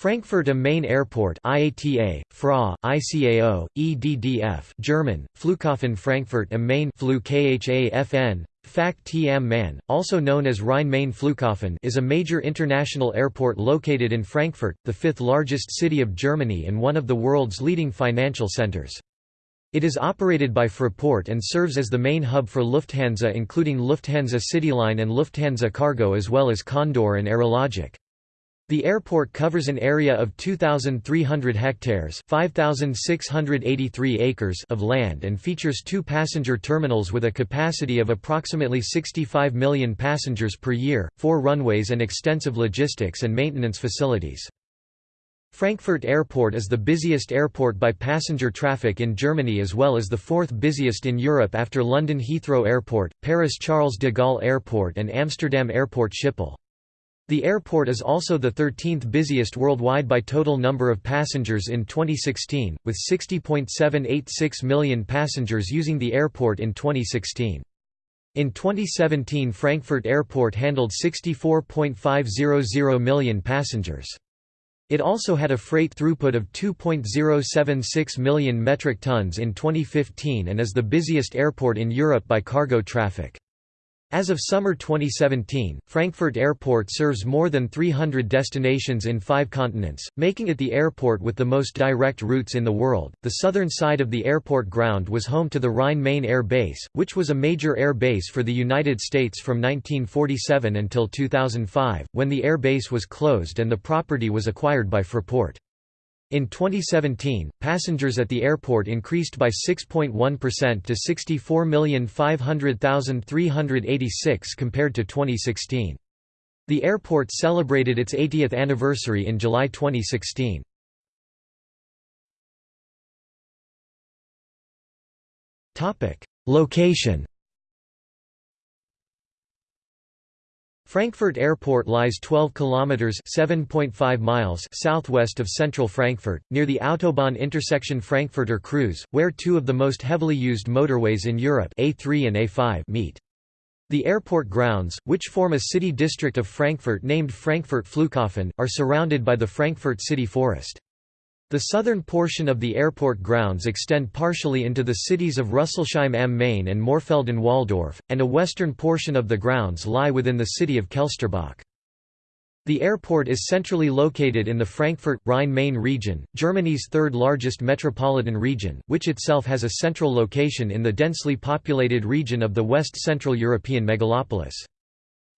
Frankfurt am Main Airport IATA, FRA, ICAO, EDDF German, Flughafen Frankfurt am Main KHAFN, FACT am Main, also known as Rhein-Main Flughafen is a major international airport located in Frankfurt, the fifth largest city of Germany and one of the world's leading financial centers. It is operated by Fraport and serves as the main hub for Lufthansa including Lufthansa CityLine and Lufthansa Cargo as well as Condor and Aerologic. The airport covers an area of 2,300 hectares 5,683 acres of land and features two passenger terminals with a capacity of approximately 65 million passengers per year, four runways and extensive logistics and maintenance facilities. Frankfurt Airport is the busiest airport by passenger traffic in Germany as well as the fourth busiest in Europe after London Heathrow Airport, Paris Charles de Gaulle Airport and Amsterdam Airport Schiphol. The airport is also the 13th busiest worldwide by total number of passengers in 2016, with 60.786 million passengers using the airport in 2016. In 2017 Frankfurt Airport handled 64.500 million passengers. It also had a freight throughput of 2.076 million metric tons in 2015 and is the busiest airport in Europe by cargo traffic. As of summer 2017, Frankfurt Airport serves more than 300 destinations in five continents, making it the airport with the most direct routes in the world. The southern side of the airport ground was home to the Rhine-Main Air Base, which was a major air base for the United States from 1947 until 2005, when the air base was closed and the property was acquired by Fraport. In 2017, passengers at the airport increased by 6.1% to 64,500,386 compared to 2016. The airport celebrated its 80th anniversary in July 2016. Location Frankfurt Airport lies 12 kilometers (7.5 miles) southwest of central Frankfurt, near the autobahn intersection Frankfurter Kreuz, where two of the most heavily used motorways in Europe, A3 and A5, meet. The airport grounds, which form a city district of Frankfurt named Frankfurt Flughafen, are surrounded by the Frankfurt City Forest. The southern portion of the airport grounds extend partially into the cities of Rüsselsheim am Main and Mörfelden-Walldorf, and a western portion of the grounds lie within the city of Kelsterbach. The airport is centrally located in the Frankfurt, Rhine-Main region, Germany's third largest metropolitan region, which itself has a central location in the densely populated region of the West Central European megalopolis.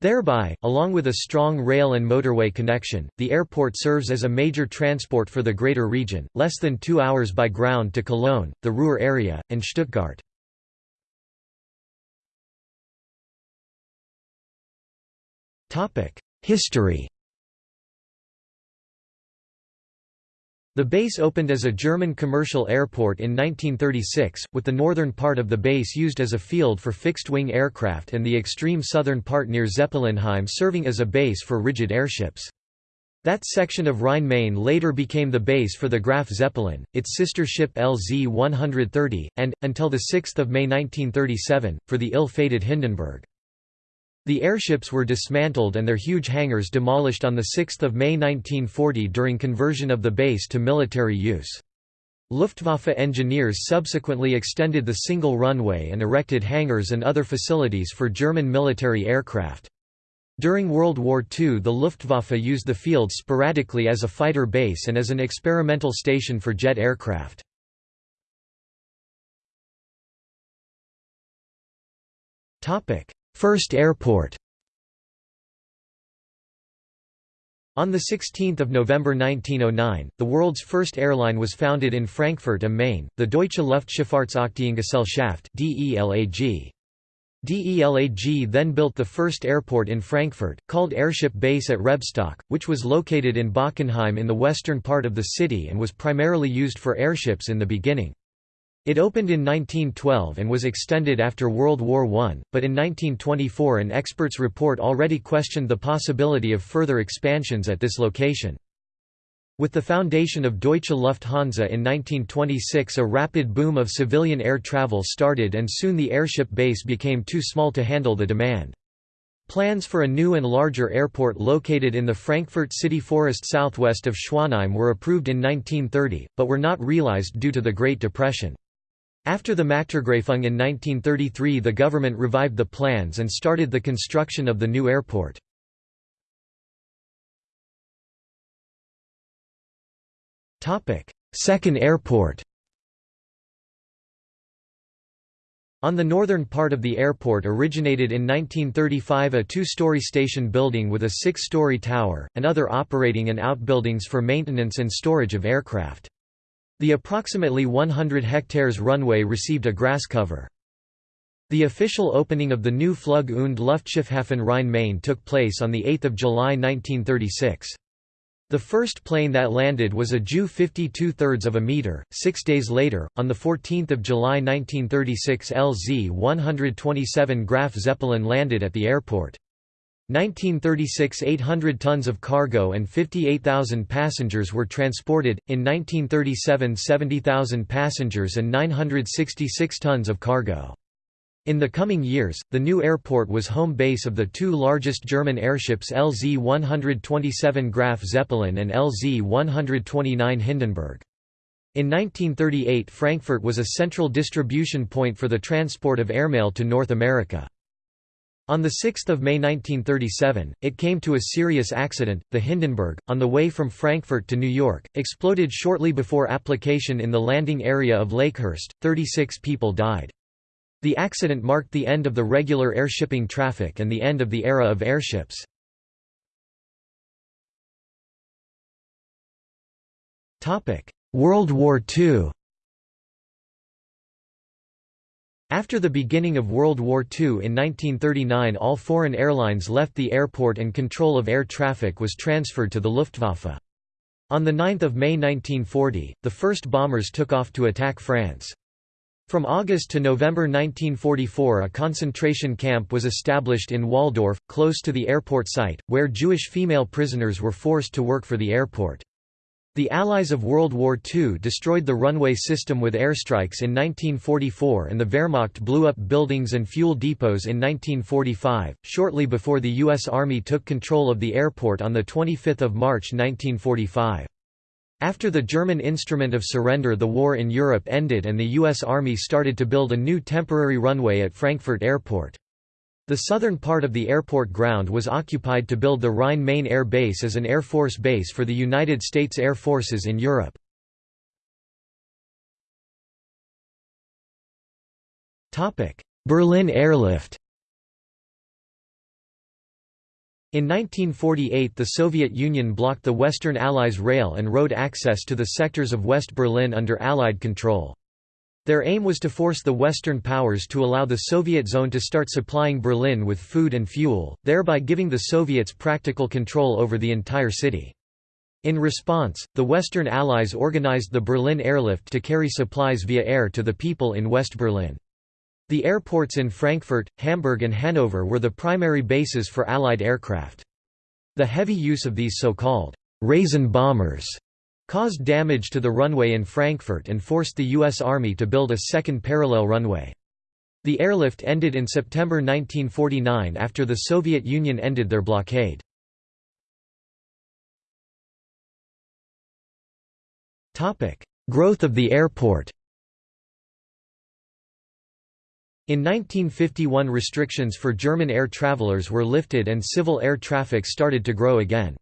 Thereby, along with a strong rail and motorway connection, the airport serves as a major transport for the greater region, less than two hours by ground to Cologne, the Ruhr area, and Stuttgart. History The base opened as a German commercial airport in 1936, with the northern part of the base used as a field for fixed-wing aircraft and the extreme southern part near Zeppelinheim serving as a base for rigid airships. That section of Rhine-Main later became the base for the Graf Zeppelin, its sister ship LZ-130, and, until 6 May 1937, for the ill-fated Hindenburg. The airships were dismantled and their huge hangars demolished on 6 May 1940 during conversion of the base to military use. Luftwaffe engineers subsequently extended the single runway and erected hangars and other facilities for German military aircraft. During World War II the Luftwaffe used the field sporadically as a fighter base and as an experimental station for jet aircraft. First airport On 16 November 1909, the world's first airline was founded in Frankfurt am Main, the Deutsche Luftschifffahrtsaktiengesellschaft DELAG. DELAG then built the first airport in Frankfurt, called Airship Base at Rebstock, which was located in Bockenheim in the western part of the city and was primarily used for airships in the beginning. It opened in 1912 and was extended after World War I, but in 1924 an expert's report already questioned the possibility of further expansions at this location. With the foundation of Deutsche Lufthansa in 1926 a rapid boom of civilian air travel started and soon the airship base became too small to handle the demand. Plans for a new and larger airport located in the Frankfurt city forest southwest of Schwanheim were approved in 1930, but were not realized due to the Great Depression. After the Machtergreifung in 1933 the government revived the plans and started the construction of the new airport. Second airport On the northern part of the airport originated in 1935 a two-story station building with a six-story tower, and other operating and outbuildings for maintenance and storage of aircraft. The approximately 100 hectares runway received a grass cover. The official opening of the new Flug und Luftschiffhafen Rhein-Main took place on 8 July 1936. The first plane that landed was a Ju 52 thirds of a meter. Six days later, on 14 July 1936 LZ-127 Graf Zeppelin landed at the airport. 1936 800 tons of cargo and 58,000 passengers were transported, in 1937 70,000 passengers and 966 tons of cargo. In the coming years, the new airport was home base of the two largest German airships LZ-127 Graf Zeppelin and LZ-129 Hindenburg. In 1938 Frankfurt was a central distribution point for the transport of airmail to North America. On 6 May 1937, it came to a serious accident. The Hindenburg, on the way from Frankfurt to New York, exploded shortly before application in the landing area of Lakehurst. 36 people died. The accident marked the end of the regular airshipping traffic and the end of the era of airships. World War II After the beginning of World War II in 1939 all foreign airlines left the airport and control of air traffic was transferred to the Luftwaffe. On 9 May 1940, the first bombers took off to attack France. From August to November 1944 a concentration camp was established in Walldorf, close to the airport site, where Jewish female prisoners were forced to work for the airport. The Allies of World War II destroyed the runway system with airstrikes in 1944 and the Wehrmacht blew up buildings and fuel depots in 1945, shortly before the U.S. Army took control of the airport on 25 March 1945. After the German instrument of surrender the war in Europe ended and the U.S. Army started to build a new temporary runway at Frankfurt Airport. The southern part of the airport ground was occupied to build the Rhine-Main Air Base as an Air Force base for the United States Air Forces in Europe. Berlin Airlift In 1948 the Soviet Union blocked the Western Allies' rail and road access to the sectors of West Berlin under Allied control. Their aim was to force the Western powers to allow the Soviet zone to start supplying Berlin with food and fuel, thereby giving the Soviets practical control over the entire city. In response, the Western Allies organized the Berlin Airlift to carry supplies via air to the people in West Berlin. The airports in Frankfurt, Hamburg and Hanover were the primary bases for Allied aircraft. The heavy use of these so-called «raisin bombers» caused damage to the runway in Frankfurt and forced the U.S. Army to build a second parallel runway. The airlift ended in September 1949 after the Soviet Union ended their blockade. Growth of the airport In 1951 restrictions for German air travelers were lifted and civil air traffic started to grow again.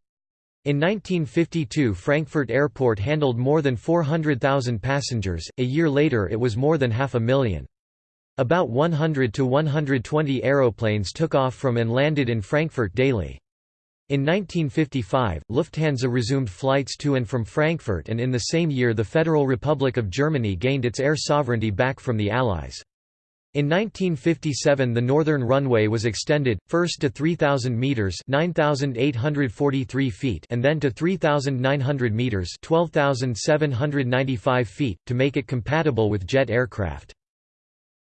In 1952 Frankfurt Airport handled more than 400,000 passengers, a year later it was more than half a million. About 100 to 120 aeroplanes took off from and landed in Frankfurt daily. In 1955, Lufthansa resumed flights to and from Frankfurt and in the same year the Federal Republic of Germany gained its air sovereignty back from the Allies. In 1957 the northern runway was extended, first to 3,000 metres 9,843 feet and then to 3,900 metres 12,795 feet, to make it compatible with jet aircraft.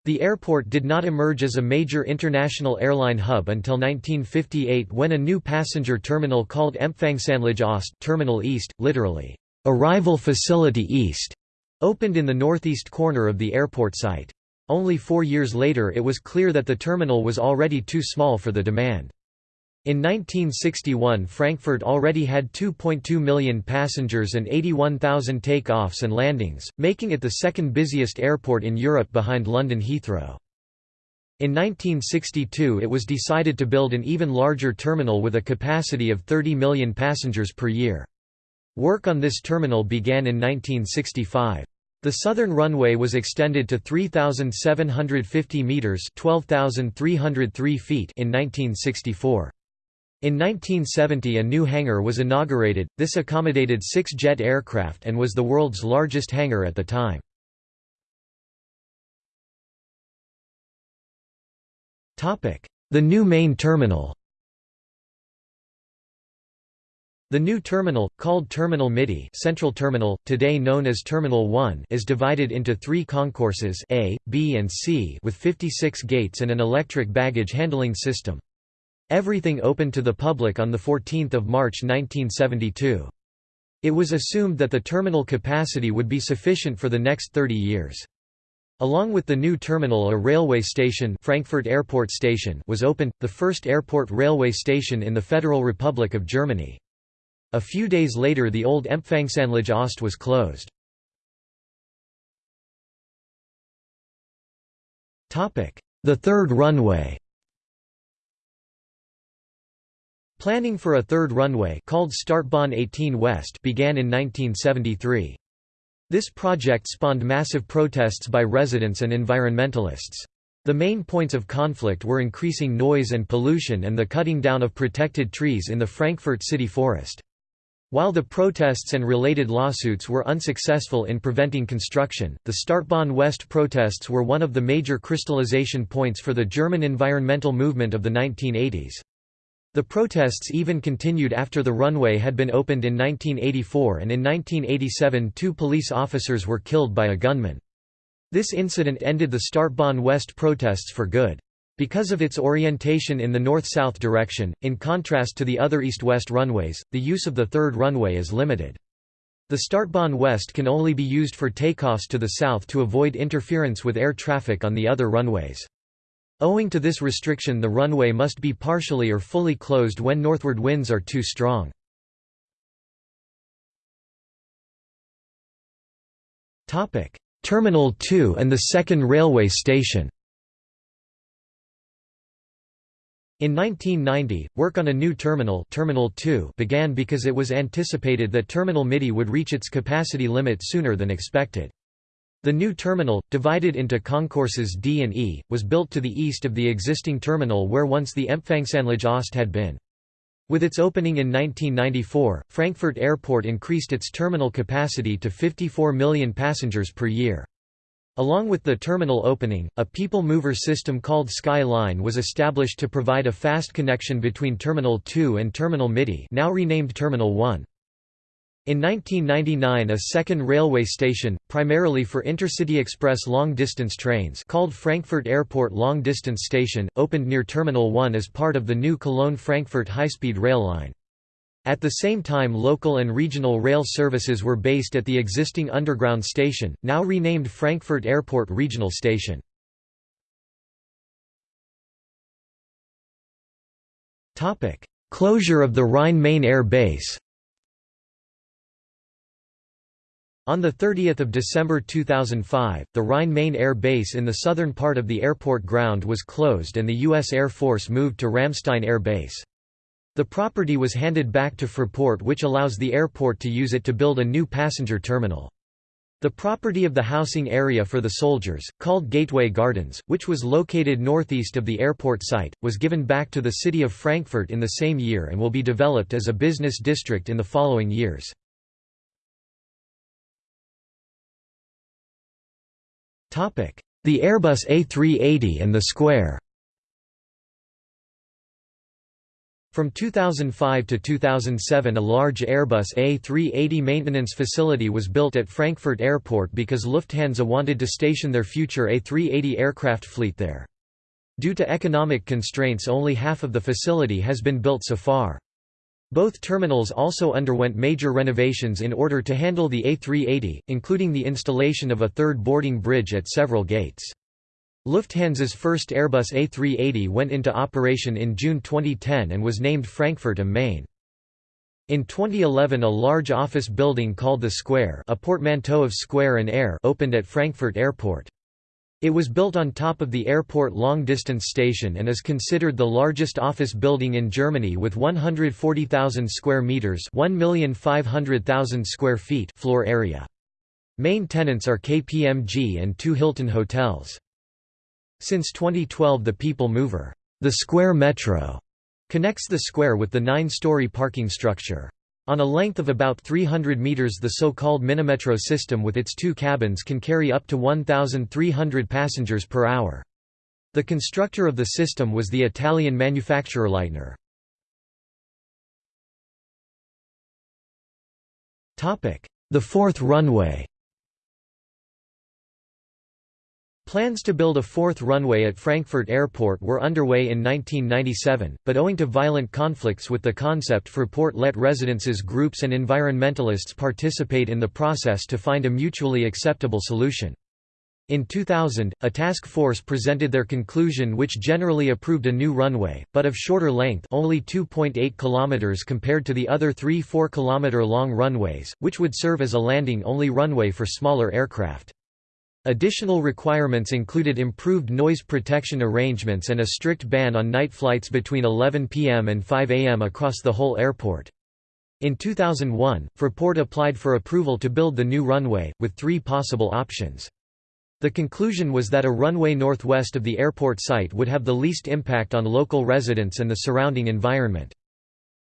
The airport did not emerge as a major international airline hub until 1958 when a new passenger terminal called Empfangsanlage Ost Terminal East, literally, "'Arrival Facility East' opened in the northeast corner of the airport site. Only four years later it was clear that the terminal was already too small for the demand. In 1961 Frankfurt already had 2.2 million passengers and 81,000 take-offs and landings, making it the second busiest airport in Europe behind London Heathrow. In 1962 it was decided to build an even larger terminal with a capacity of 30 million passengers per year. Work on this terminal began in 1965. The southern runway was extended to 3,750 metres 12,303 feet in 1964. In 1970 a new hangar was inaugurated, this accommodated six jet aircraft and was the world's largest hangar at the time. The new main terminal The new terminal, called Terminal Mitte Central Terminal, today known as Terminal 1 is divided into three concourses A, B and C with 56 gates and an electric baggage handling system. Everything opened to the public on 14 March 1972. It was assumed that the terminal capacity would be sufficient for the next 30 years. Along with the new terminal a railway station Frankfurt Airport Station was opened, the first airport railway station in the Federal Republic of Germany. A few days later the old Empfangsanlage Ost was closed. The third runway Planning for a third runway called Startbahn 18 West began in 1973. This project spawned massive protests by residents and environmentalists. The main points of conflict were increasing noise and pollution and the cutting down of protected trees in the Frankfurt city forest. While the protests and related lawsuits were unsuccessful in preventing construction, the Startbahn West protests were one of the major crystallization points for the German environmental movement of the 1980s. The protests even continued after the runway had been opened in 1984 and in 1987 two police officers were killed by a gunman. This incident ended the Startbahn West protests for good. Because of its orientation in the north-south direction, in contrast to the other east-west runways, the use of the third runway is limited. The Startbahn West can only be used for takeoffs to the south to avoid interference with air traffic on the other runways. Owing to this restriction the runway must be partially or fully closed when northward winds are too strong. Terminal 2 and the second railway station In 1990, work on a new terminal, terminal 2 began because it was anticipated that Terminal Mitte would reach its capacity limit sooner than expected. The new terminal, divided into concourses D and E, was built to the east of the existing terminal where once the Empfangsanlage Ost had been. With its opening in 1994, Frankfurt Airport increased its terminal capacity to 54 million passengers per year. Along with the terminal opening, a people mover system called Sky Line was established to provide a fast connection between Terminal 2 and Terminal Mitte now renamed Terminal 1. In 1999 a second railway station, primarily for intercity express long-distance trains called Frankfurt Airport Long Distance Station, opened near Terminal 1 as part of the new Cologne-Frankfurt high-speed rail line. At the same time local and regional rail services were based at the existing underground station, now renamed Frankfurt Airport Regional Station. Closure of the Rhine-Main Air Base On 30 December 2005, the Rhine-Main Air Base in the southern part of the airport ground was closed and the U.S. Air Force moved to Ramstein Air Base. The property was handed back to Fraport which allows the airport to use it to build a new passenger terminal. The property of the housing area for the soldiers, called Gateway Gardens, which was located northeast of the airport site, was given back to the city of Frankfurt in the same year and will be developed as a business district in the following years. The Airbus A380 and the Square From 2005 to 2007 a large Airbus A380 maintenance facility was built at Frankfurt Airport because Lufthansa wanted to station their future A380 aircraft fleet there. Due to economic constraints only half of the facility has been built so far. Both terminals also underwent major renovations in order to handle the A380, including the installation of a third boarding bridge at several gates. Lufthansa's first Airbus A380 went into operation in June 2010 and was named Frankfurt am Main. In 2011 a large office building called The Square a portmanteau of Square and Air opened at Frankfurt Airport. It was built on top of the airport long-distance station and is considered the largest office building in Germany with 140,000 square meters, 1,500,000 square feet floor area. Main tenants are KPMG and two Hilton hotels. Since 2012 the People Mover, the Square Metro, connects the square with the nine-story parking structure. On a length of about 300 meters the so-called Minimetro system with its two cabins can carry up to 1,300 passengers per hour. The constructor of the system was the Italian manufacturer Leitner. The fourth runway Plans to build a fourth runway at Frankfurt Airport were underway in 1997, but owing to violent conflicts with the concept Fraport let residences groups and environmentalists participate in the process to find a mutually acceptable solution. In 2000, a task force presented their conclusion which generally approved a new runway, but of shorter length only 2.8 km compared to the other three 4 km long runways, which would serve as a landing-only runway for smaller aircraft. Additional requirements included improved noise protection arrangements and a strict ban on night flights between 11 p.m. and 5 a.m. across the whole airport. In 2001, Fraport applied for approval to build the new runway, with three possible options. The conclusion was that a runway northwest of the airport site would have the least impact on local residents and the surrounding environment.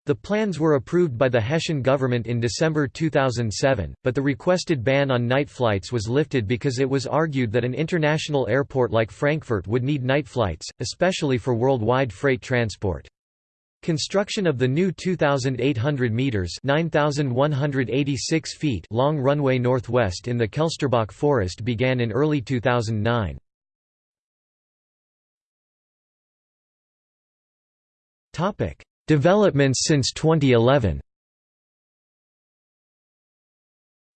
The plans were approved by the Hessian government in December 2007, but the requested ban on night flights was lifted because it was argued that an international airport like Frankfurt would need night flights, especially for worldwide freight transport. Construction of the new 2,800 metres 9,186 feet long runway northwest in the Kelsterbach forest began in early 2009. Topic Developments since 2011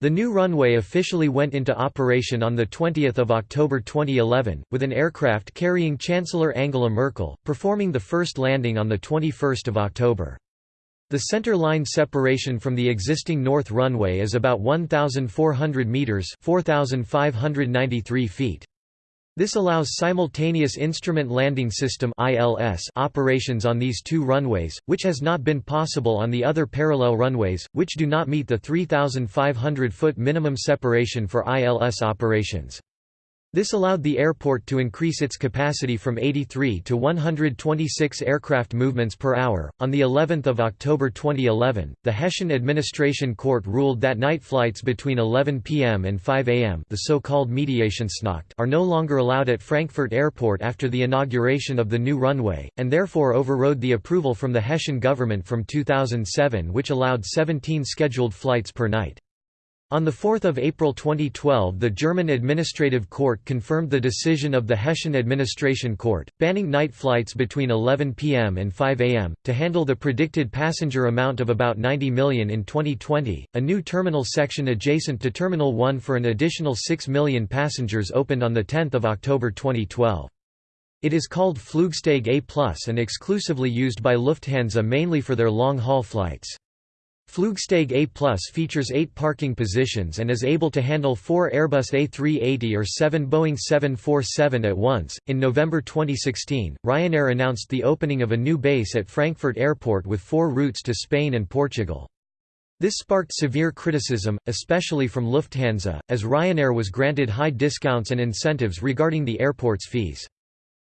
The new runway officially went into operation on 20 October 2011, with an aircraft carrying Chancellor Angela Merkel, performing the first landing on 21 October. The center line separation from the existing north runway is about 1,400 metres 4,593 feet. This allows simultaneous instrument landing system operations on these two runways, which has not been possible on the other parallel runways, which do not meet the 3,500-foot minimum separation for ILS operations. This allowed the airport to increase its capacity from 83 to 126 aircraft movements per hour. On the 11th of October 2011, the Hessian Administration Court ruled that night flights between 11 p.m. and 5 a.m., the so-called Mediationsnacht, are no longer allowed at Frankfurt Airport after the inauguration of the new runway, and therefore overrode the approval from the Hessian government from 2007 which allowed 17 scheduled flights per night. On 4 April 2012 the German Administrative Court confirmed the decision of the Hessian Administration Court, banning night flights between 11 pm and 5 am. To handle the predicted passenger amount of about 90 million in 2020, a new terminal section adjacent to Terminal 1 for an additional 6 million passengers opened on 10 October 2012. It is called Flugsteig A+, and exclusively used by Lufthansa mainly for their long-haul flights. Flugsteig A Plus features eight parking positions and is able to handle four Airbus A380 or seven Boeing 747 at once. In November 2016, Ryanair announced the opening of a new base at Frankfurt Airport with four routes to Spain and Portugal. This sparked severe criticism, especially from Lufthansa, as Ryanair was granted high discounts and incentives regarding the airport's fees.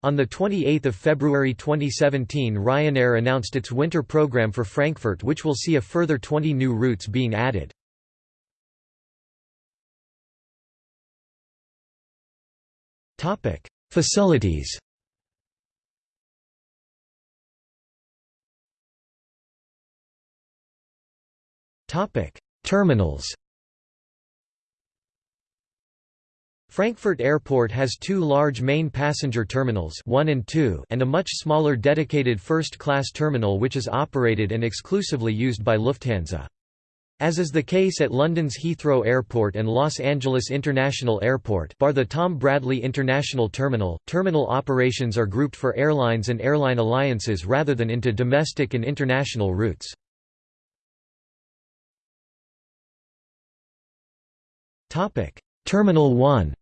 On 28 February 2017 Ryanair announced its winter program for Frankfurt which will see a further 20 new routes being added. Facilities Terminals Frankfurt Airport has two large main passenger terminals 1 and, 2 and a much smaller dedicated first-class terminal which is operated and exclusively used by Lufthansa. As is the case at London's Heathrow Airport and Los Angeles International Airport bar the Tom Bradley International Terminal, terminal operations are grouped for airlines and airline alliances rather than into domestic and international routes. Terminal 1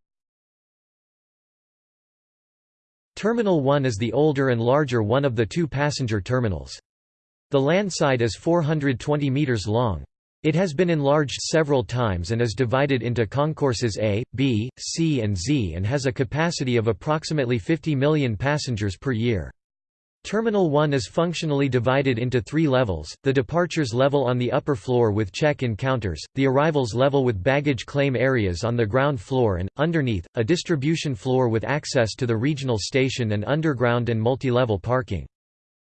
Terminal 1 is the older and larger one of the two passenger terminals. The landside is 420 metres long. It has been enlarged several times and is divided into concourses A, B, C and Z and has a capacity of approximately 50 million passengers per year. Terminal 1 is functionally divided into three levels, the departures level on the upper floor with check-in counters, the arrivals level with baggage claim areas on the ground floor and, underneath, a distribution floor with access to the regional station and underground and multi-level parking.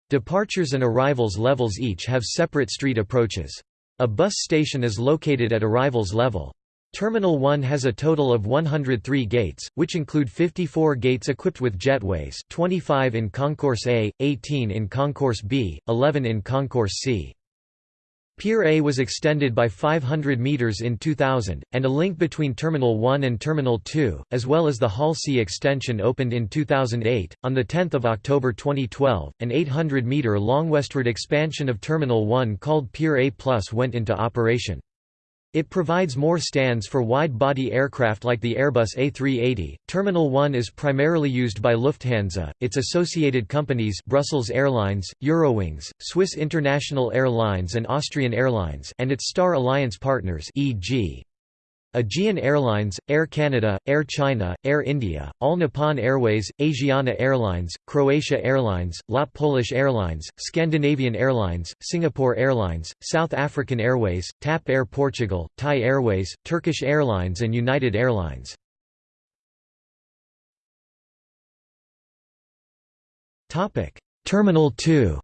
Departures and arrivals levels each have separate street approaches. A bus station is located at arrivals level. Terminal 1 has a total of 103 gates, which include 54 gates equipped with jetways 25 in Concourse A, 18 in Concourse B, 11 in Concourse C. Pier A was extended by 500 metres in 2000, and a link between Terminal 1 and Terminal 2, as well as the Hall C extension opened in 2008. On 10 October 2012, an 800 metre long westward expansion of Terminal 1 called Pier A Plus went into operation. It provides more stands for wide-body aircraft like the Airbus A380. Terminal 1 is primarily used by Lufthansa, its associated companies Brussels Airlines, Eurowings, Swiss International Airlines and Austrian Airlines and its Star Alliance partners e.g. Aegean Airlines, Air Canada, Air China, Air India, All Nippon Airways, Asiana Airlines, Croatia Airlines, LOT Polish Airlines, Scandinavian Airlines, Singapore Airlines, South African Airways, TAP Air Portugal, Thai Airways, Turkish Airlines and United Airlines. Terminal 2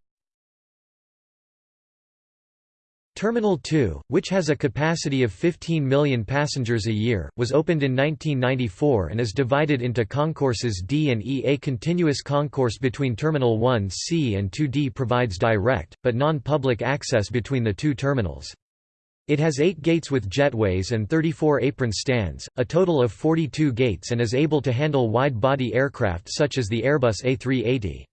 Terminal 2, which has a capacity of 15 million passengers a year, was opened in 1994 and is divided into concourses D and E. A continuous concourse between Terminal 1C and 2D provides direct, but non-public access between the two terminals. It has 8 gates with jetways and 34 apron stands, a total of 42 gates and is able to handle wide-body aircraft such as the Airbus A380.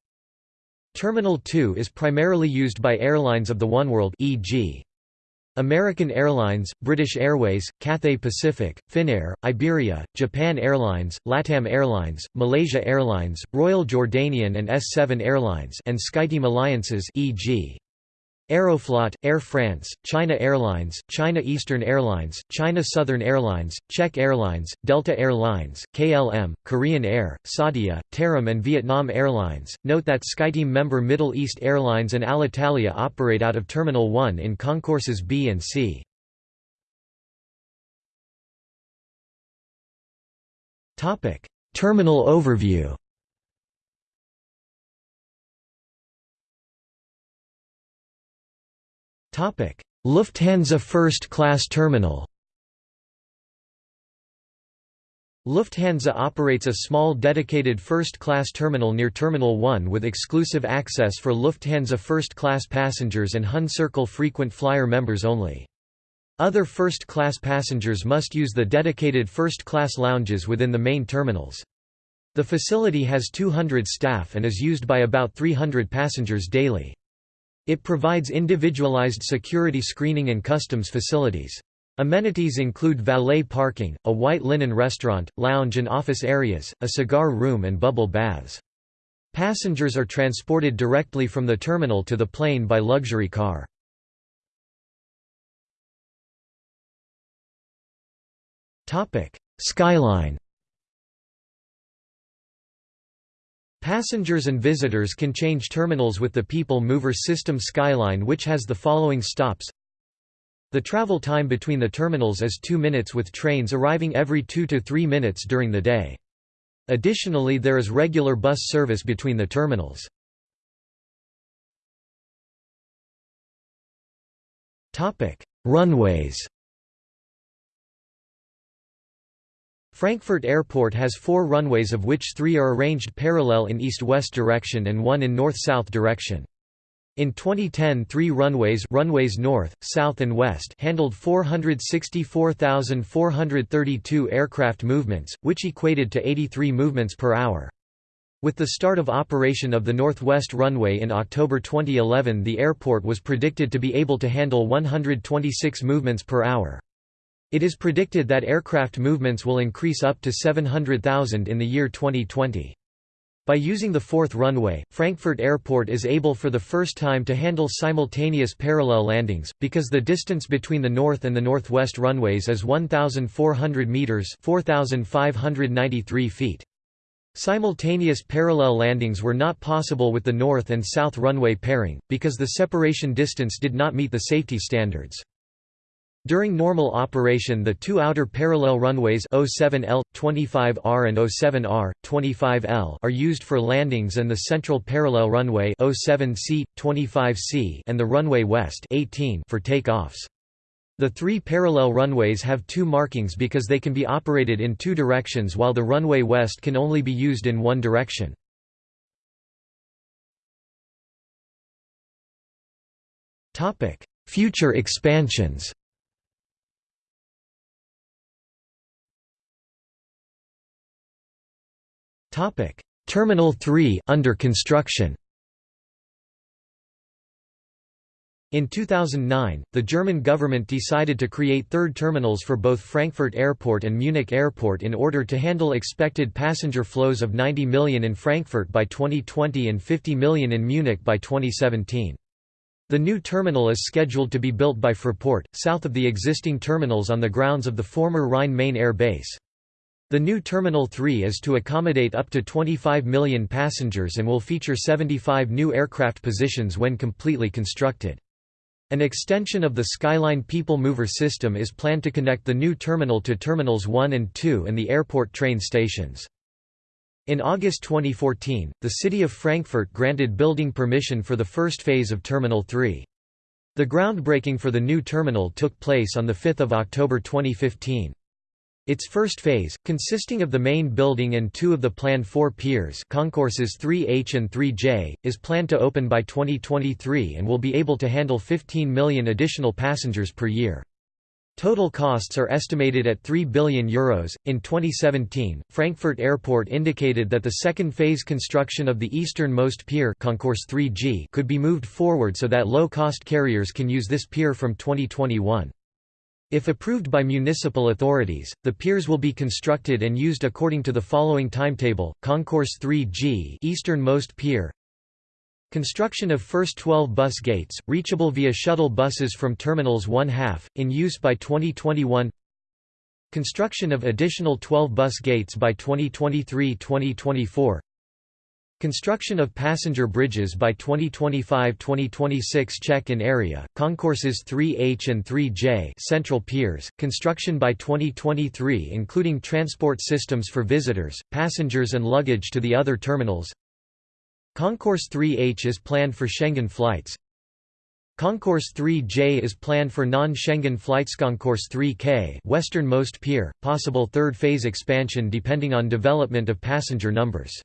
Terminal 2 is primarily used by airlines of the Oneworld e.g. American Airlines, British Airways, Cathay Pacific, Finnair, Iberia, Japan Airlines, LATAM Airlines, Malaysia Airlines, Royal Jordanian and S7 Airlines and SkyTeam alliances e.g. Aeroflot, Air France, China Airlines, China Eastern Airlines, China Southern Airlines, Czech Airlines, Delta Air Lines, KLM, Korean Air, Saudia, Tarom and Vietnam Airlines. Note that SkyTeam member Middle East Airlines and Alitalia operate out of Terminal 1 in concourses B and C. Terminal overview Lufthansa First Class Terminal Lufthansa operates a small dedicated first-class terminal near Terminal 1 with exclusive access for Lufthansa first-class passengers and HON Circle frequent flyer members only. Other first-class passengers must use the dedicated first-class lounges within the main terminals. The facility has 200 staff and is used by about 300 passengers daily. It provides individualized security screening and customs facilities. Amenities include valet parking, a white linen restaurant, lounge and office areas, a cigar room and bubble baths. Passengers are transported directly from the terminal to the plane by luxury car. Skyline Passengers and visitors can change terminals with the People Mover System Skyline which has the following stops The travel time between the terminals is 2 minutes with trains arriving every 2 to 3 minutes during the day. Additionally there is regular bus service between the terminals. Runways Frankfurt Airport has four runways of which three are arranged parallel in east-west direction and one in north-south direction. In 2010 three runways runways north, south and west handled 464,432 aircraft movements, which equated to 83 movements per hour. With the start of operation of the northwest runway in October 2011 the airport was predicted to be able to handle 126 movements per hour. It is predicted that aircraft movements will increase up to 700,000 in the year 2020. By using the fourth runway, Frankfurt Airport is able for the first time to handle simultaneous parallel landings, because the distance between the north and the northwest runways is 1,400 metres 4,593 feet. Simultaneous parallel landings were not possible with the north and south runway pairing, because the separation distance did not meet the safety standards. During normal operation the two outer parallel runways 07L, 25R and 07R, 25L are used for landings and the central parallel runway 07C, 25C and the runway west 18 for takeoffs. The three parallel runways have two markings because they can be operated in two directions while the runway west can only be used in one direction. Future expansions Topic: Terminal 3 under construction. In 2009, the German government decided to create third terminals for both Frankfurt Airport and Munich Airport in order to handle expected passenger flows of 90 million in Frankfurt by 2020 and 50 million in Munich by 2017. The new terminal is scheduled to be built by Fraport, south of the existing terminals on the grounds of the former Rhine-Main Air Base. The new Terminal 3 is to accommodate up to 25 million passengers and will feature 75 new aircraft positions when completely constructed. An extension of the Skyline People Mover system is planned to connect the new terminal to Terminals 1 and 2 and the airport train stations. In August 2014, the city of Frankfurt granted building permission for the first phase of Terminal 3. The groundbreaking for the new terminal took place on 5 October 2015. Its first phase, consisting of the main building and two of the planned four piers concourses 3H and 3J, is planned to open by 2023 and will be able to handle 15 million additional passengers per year. Total costs are estimated at €3 billion. In 2017, Frankfurt Airport indicated that the second phase construction of the easternmost pier Concourse 3G could be moved forward so that low-cost carriers can use this pier from 2021. If approved by municipal authorities, the piers will be constructed and used according to the following timetable: Concourse 3G, easternmost pier. Construction of first 12 bus gates, reachable via shuttle buses from terminals 1 half, in use by 2021. Construction of additional 12 bus gates by 2023-2024. Construction of passenger bridges by 2025-2026 check-in area, concourses 3H and 3J central piers, construction by 2023 including transport systems for visitors, passengers and luggage to the other terminals. Concourse 3H is planned for Schengen flights. Concourse 3J is planned for non-Schengen flights Concourse 3K westernmost pier, possible third phase expansion depending on development of passenger numbers.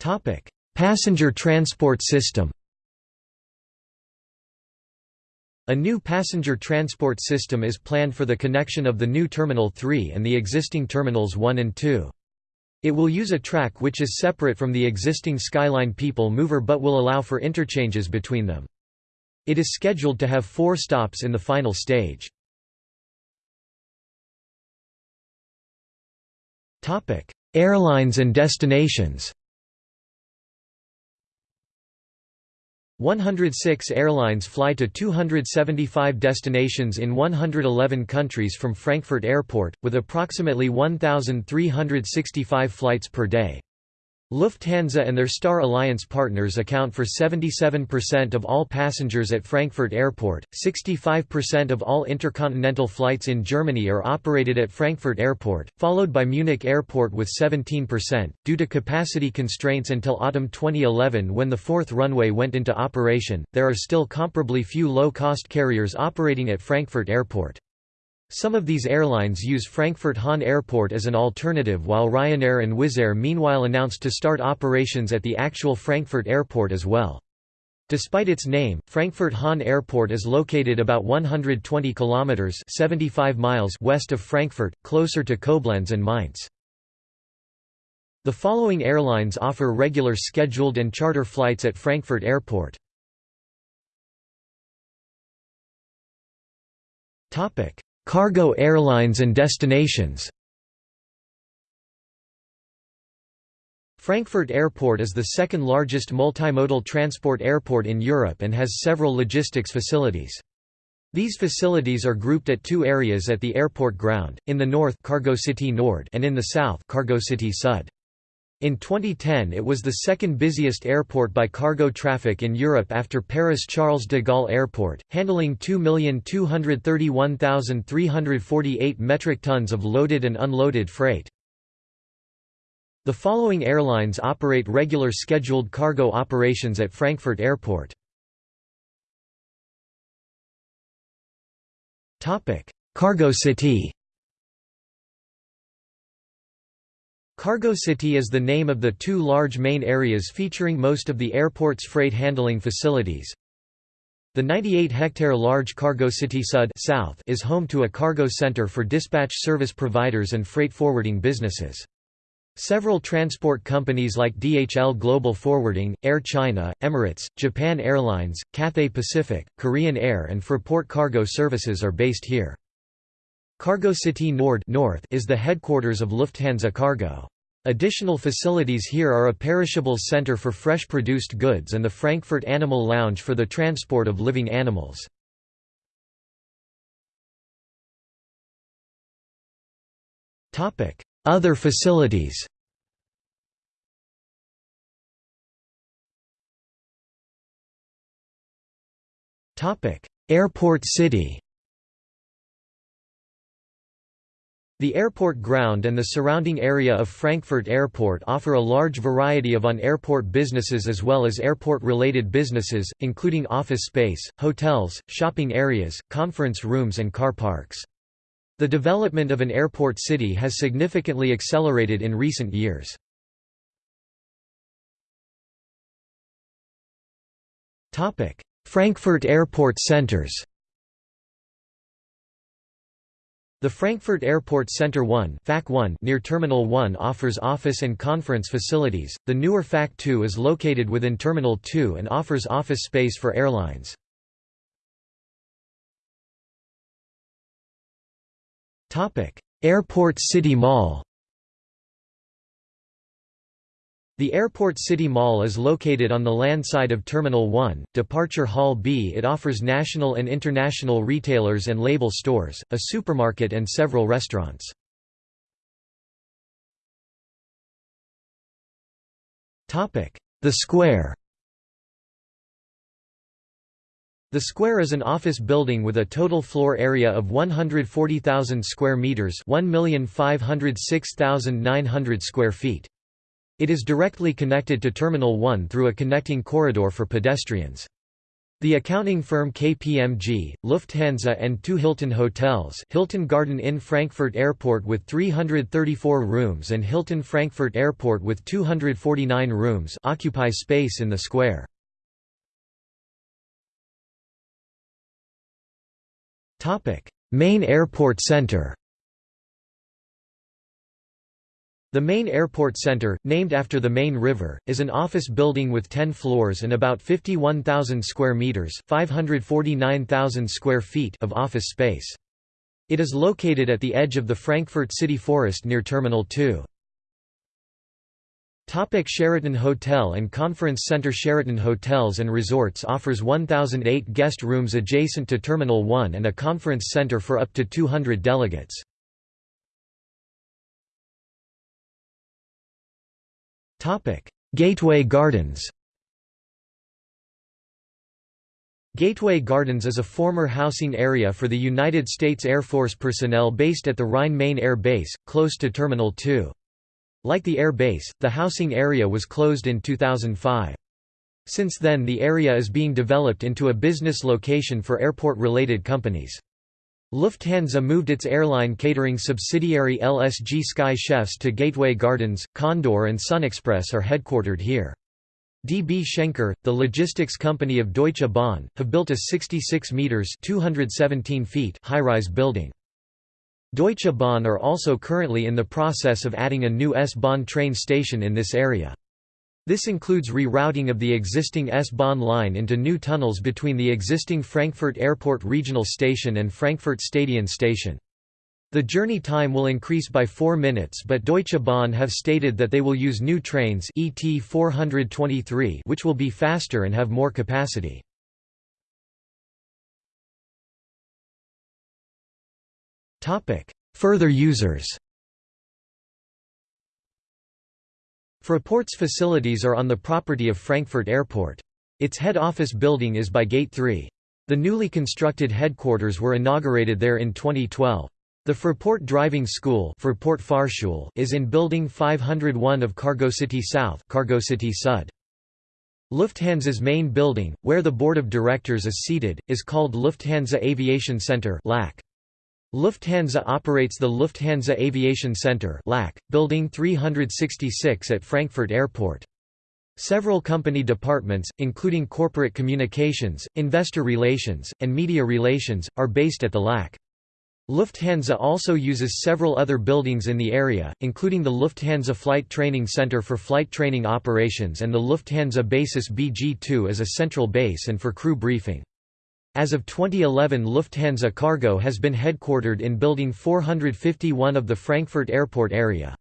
Topic: Passenger transport system. A new passenger transport system is planned for the connection of the new Terminal 3 and the existing Terminals 1 and 2. It will use a track which is separate from the existing Skyline People Mover but will allow for interchanges between them. It is scheduled to have four stops in the final stage. Airlines and destinations 106 airlines fly to 275 destinations in 111 countries from Frankfurt Airport, with approximately 1,365 flights per day. Lufthansa and their Star Alliance partners account for 77% of all passengers at Frankfurt Airport. 65% of all intercontinental flights in Germany are operated at Frankfurt Airport, followed by Munich Airport with 17%. Due to capacity constraints until autumn 2011 when the fourth runway went into operation, there are still comparably few low cost carriers operating at Frankfurt Airport. Some of these airlines use Frankfurt-Hahn Airport as an alternative while Ryanair and Wizz Air meanwhile announced to start operations at the actual Frankfurt Airport as well. Despite its name, Frankfurt-Hahn Airport is located about 120 kilometers (75 miles) west of Frankfurt, closer to Koblenz and Mainz. The following airlines offer regular scheduled and charter flights at Frankfurt Airport. Topic: Cargo airlines and destinations Frankfurt Airport is the second largest multimodal transport airport in Europe and has several logistics facilities. These facilities are grouped at two areas at the airport ground, in the north Cargo City Nord and in the south Cargo City Sud. In 2010 it was the second busiest airport by cargo traffic in Europe after Paris Charles de Gaulle Airport, handling 2,231,348 metric tons of loaded and unloaded freight. The following airlines operate regular scheduled cargo operations at Frankfurt Airport. Cargo City Cargo City is the name of the two large main areas featuring most of the airport's freight handling facilities. The 98-hectare large Cargo City Sud South is home to a cargo center for dispatch service providers and freight forwarding businesses. Several transport companies like DHL Global Forwarding, Air China, Emirates, Japan Airlines, Cathay Pacific, Korean Air and Fraport Cargo Services are based here. Cargo City Nord North is the headquarters of Lufthansa Cargo. Additional facilities here are a perishables center for fresh produced goods and the Frankfurt Animal Lounge for the transport of living animals. Other facilities Airport City The airport ground and the surrounding area of Frankfurt Airport offer a large variety of on-airport businesses as well as airport-related businesses, including office space, hotels, shopping areas, conference rooms and car parks. The development of an airport city has significantly accelerated in recent years. Frankfurt Airport Centers The Frankfurt Airport Center 1, FAC 1 near Terminal 1 offers office and conference facilities, the newer FAC 2 is located within Terminal 2 and offers office space for airlines. Topic: Airport City Mall The Airport City Mall is located on the land side of Terminal 1, Departure Hall B. It offers national and international retailers and label stores, a supermarket and several restaurants. The Square The Square is an office building with a total floor area of 140,000 square meters, 1,506,900 square feet. It is directly connected to Terminal 1 through a connecting corridor for pedestrians. The accounting firm KPMG, Lufthansa and two Hilton hotels Hilton Garden Inn Frankfurt Airport with 334 rooms and Hilton Frankfurt Airport with 249 rooms occupy space in the square. Main airport center The main airport center, named after the Main River, is an office building with 10 floors and about 51,000 square meters, 549,000 square feet of office space. It is located at the edge of the Frankfurt City Forest near Terminal 2. Topic Sheraton Hotel and Conference Center Sheraton Hotels and Resorts offers 1,008 guest rooms adjacent to Terminal 1 and a conference center for up to 200 delegates. Gateway Gardens Gateway Gardens is a former housing area for the United States Air Force personnel based at the Rhine-Main Air Base, close to Terminal 2. Like the air base, the housing area was closed in 2005. Since then the area is being developed into a business location for airport-related companies. Lufthansa moved its airline catering subsidiary LSG Sky Chefs to Gateway Gardens, Condor and SunExpress are headquartered here. DB Schenker, the logistics company of Deutsche Bahn, have built a 66 meters (217 feet) high-rise building. Deutsche Bahn are also currently in the process of adding a new S-Bahn train station in this area. This includes rerouting of the existing S-Bahn line into new tunnels between the existing Frankfurt Airport Regional Station and Frankfurt Stadion Station. The journey time will increase by 4 minutes but Deutsche Bahn have stated that they will use new trains ET 423 which will be faster and have more capacity. Further users Fraport's facilities are on the property of Frankfurt Airport. Its head office building is by Gate 3. The newly constructed headquarters were inaugurated there in 2012. The Fraport Driving School is in Building 501 of Cargo City South. Lufthansa's main building, where the board of directors is seated, is called Lufthansa Aviation Center LAC. Lufthansa operates the Lufthansa Aviation Center LAC, Building 366 at Frankfurt Airport. Several company departments, including corporate communications, investor relations, and media relations, are based at the LAC. Lufthansa also uses several other buildings in the area, including the Lufthansa Flight Training Center for flight training operations and the Lufthansa Basis BG-2 as a central base and for crew briefing. As of 2011 Lufthansa Cargo has been headquartered in Building 451 of the Frankfurt Airport area.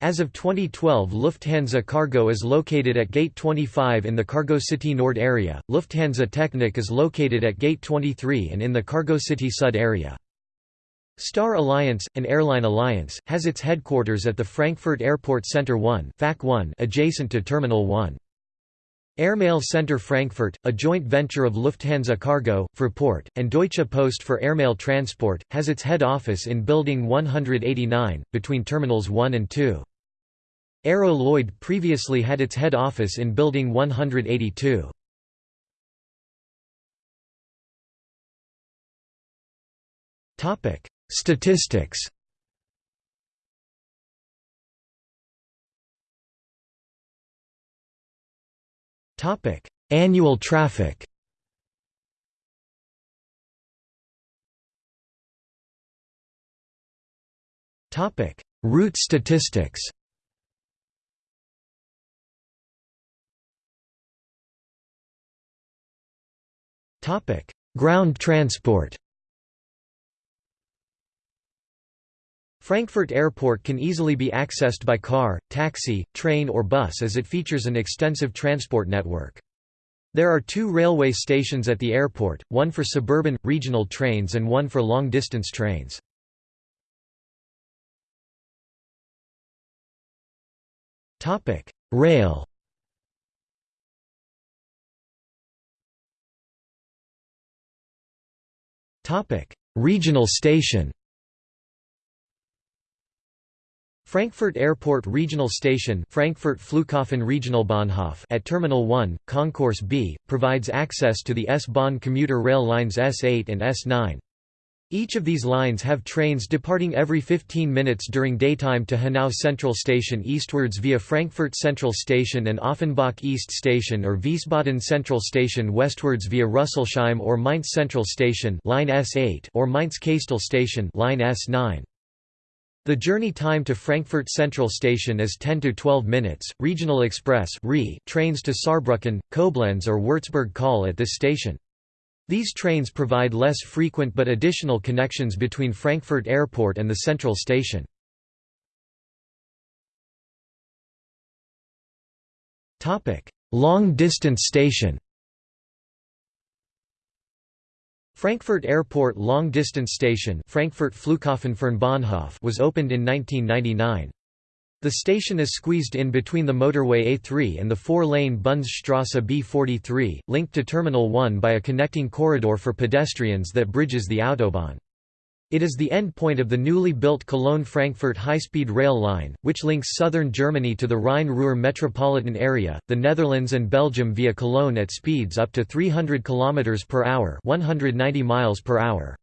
As of 2012 Lufthansa Cargo is located at Gate 25 in the Cargo City Nord area, Lufthansa Technik is located at Gate 23 and in the Cargo City Sud area. Star Alliance, an airline alliance, has its headquarters at the Frankfurt Airport Center 1 adjacent to Terminal 1. Airmail Center Frankfurt, a joint venture of Lufthansa Cargo, Fraport, and Deutsche Post for airmail transport, has its head office in Building 189, between Terminals 1 and 2. Aero Lloyd previously had its head office in Building 182. Statistics Annual traffic. Topic: Route statistics. Topic: Ground transport. Frankfurt Airport can easily be accessed by car, taxi, train or bus as it features an extensive transport network. There are two railway stations at the airport, one for suburban, regional trains and one for long-distance trains. Rail Regional station Frankfurt Airport Regional Station Frankfurt Flughafen Regionalbahnhof at Terminal 1, Concourse B, provides access to the S-Bahn commuter rail lines S8 and S9. Each of these lines have trains departing every 15 minutes during daytime to Hanau Central Station eastwards via Frankfurt Central Station and Offenbach East Station or Wiesbaden Central Station westwards via Rüsselsheim or Mainz Central Station line S8 or Mainz Kastel Station line S9. The journey time to Frankfurt Central Station is 10 to 12 minutes. Regional Express trains to Saarbrücken, Koblenz or Würzburg call at this station. These trains provide less frequent but additional connections between Frankfurt Airport and the central station. Long-distance station Frankfurt Airport Long Distance Station Frankfurt Flughafen Fernbahnhof was opened in 1999. The station is squeezed in between the motorway A3 and the four-lane Bundesstrasse B43, linked to Terminal 1 by a connecting corridor for pedestrians that bridges the Autobahn. It is the endpoint of the newly built Cologne-Frankfurt high-speed rail line, which links southern Germany to the Rhine-Ruhr metropolitan area, the Netherlands and Belgium via Cologne at speeds up to 300 km per hour, 190 miles per hour.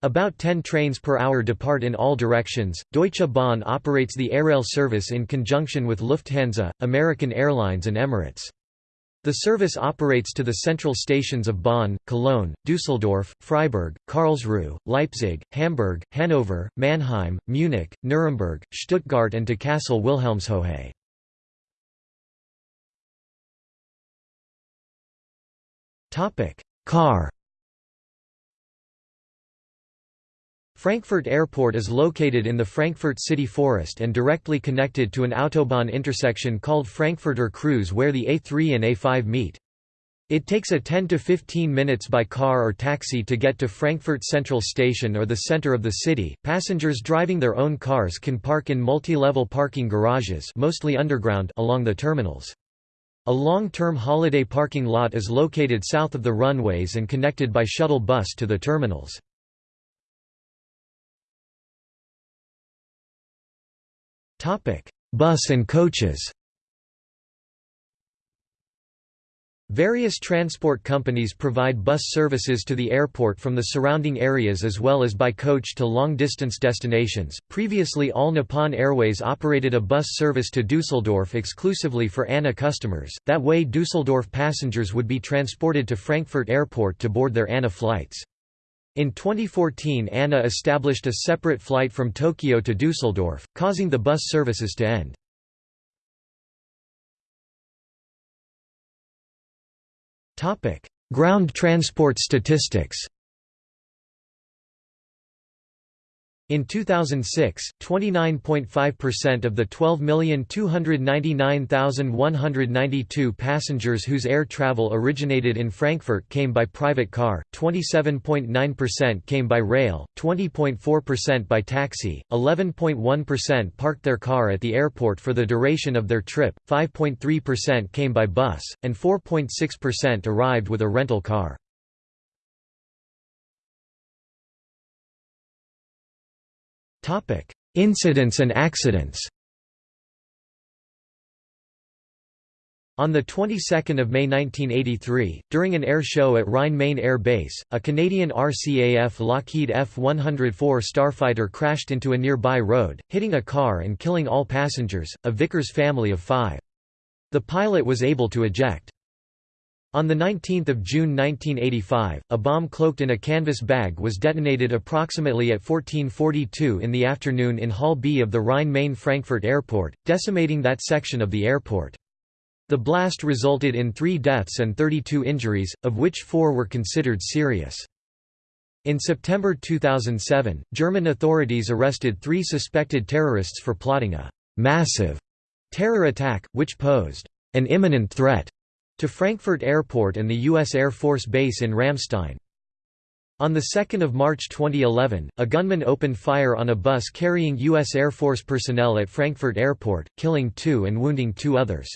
About 10 trains per hour depart in all directions. Deutsche Bahn operates the Airail service in conjunction with Lufthansa, American Airlines and Emirates. The service operates to the central stations of Bonn, Cologne, Düsseldorf, Freiburg, Karlsruhe, Leipzig, Hamburg, Hanover, Mannheim, Munich, Nuremberg, Stuttgart and to Kassel Wilhelmshöhe. Car Frankfurt Airport is located in the Frankfurt city forest and directly connected to an autobahn intersection called Frankfurter Kreuz where the A3 and A5 meet. It takes a 10 to 15 minutes by car or taxi to get to Frankfurt Central Station or the center of the city. Passengers driving their own cars can park in multi-level parking garages, mostly underground, along the terminals. A long-term holiday parking lot is located south of the runways and connected by shuttle bus to the terminals. Topic: Bus and coaches. Various transport companies provide bus services to the airport from the surrounding areas as well as by coach to long-distance destinations. Previously, All Nippon Airways operated a bus service to Dusseldorf exclusively for ANA customers. That way, Dusseldorf passengers would be transported to Frankfurt Airport to board their ANA flights. In 2014 ANA established a separate flight from Tokyo to Dusseldorf, causing the bus services to end. Ground transport statistics In 2006, 29.5% of the 12,299,192 passengers whose air travel originated in Frankfurt came by private car, 27.9% came by rail, 20.4% by taxi, 11.1% parked their car at the airport for the duration of their trip, 5.3% came by bus, and 4.6% arrived with a rental car. Incidents and accidents On the 22nd of May 1983, during an air show at Rhine-Main Air Base, a Canadian RCAF Lockheed F-104 Starfighter crashed into a nearby road, hitting a car and killing all passengers, a Vickers family of five. The pilot was able to eject. On 19 June 1985, a bomb cloaked in a canvas bag was detonated approximately at 1442 in the afternoon in Hall B of the Rhine-Main Frankfurt Airport, decimating that section of the airport. The blast resulted in three deaths and 32 injuries, of which four were considered serious. In September 2007, German authorities arrested three suspected terrorists for plotting a «massive» terror attack, which posed «an imminent threat» to Frankfurt Airport and the U.S. Air Force Base in Ramstein. On 2 March 2011, a gunman opened fire on a bus carrying U.S. Air Force personnel at Frankfurt Airport, killing two and wounding two others.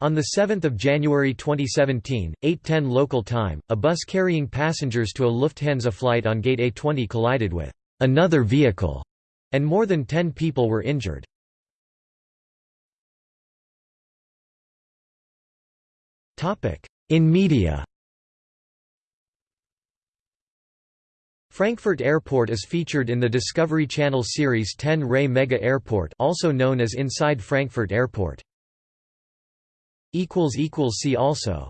On 7 January 2017, 8.10 local time, a bus carrying passengers to a Lufthansa flight on Gate A20 collided with another vehicle, and more than 10 people were injured. In media Frankfurt Airport is featured in the Discovery Channel series 10 Ray Mega Airport also known as Inside Frankfurt Airport. equals equals See also